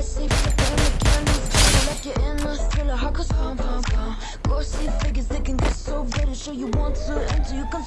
I see from the family candles Gonna let you in the thriller. Heart goes pound, pound, pound Go see figures, they can get so bitter Show you want to enter, you can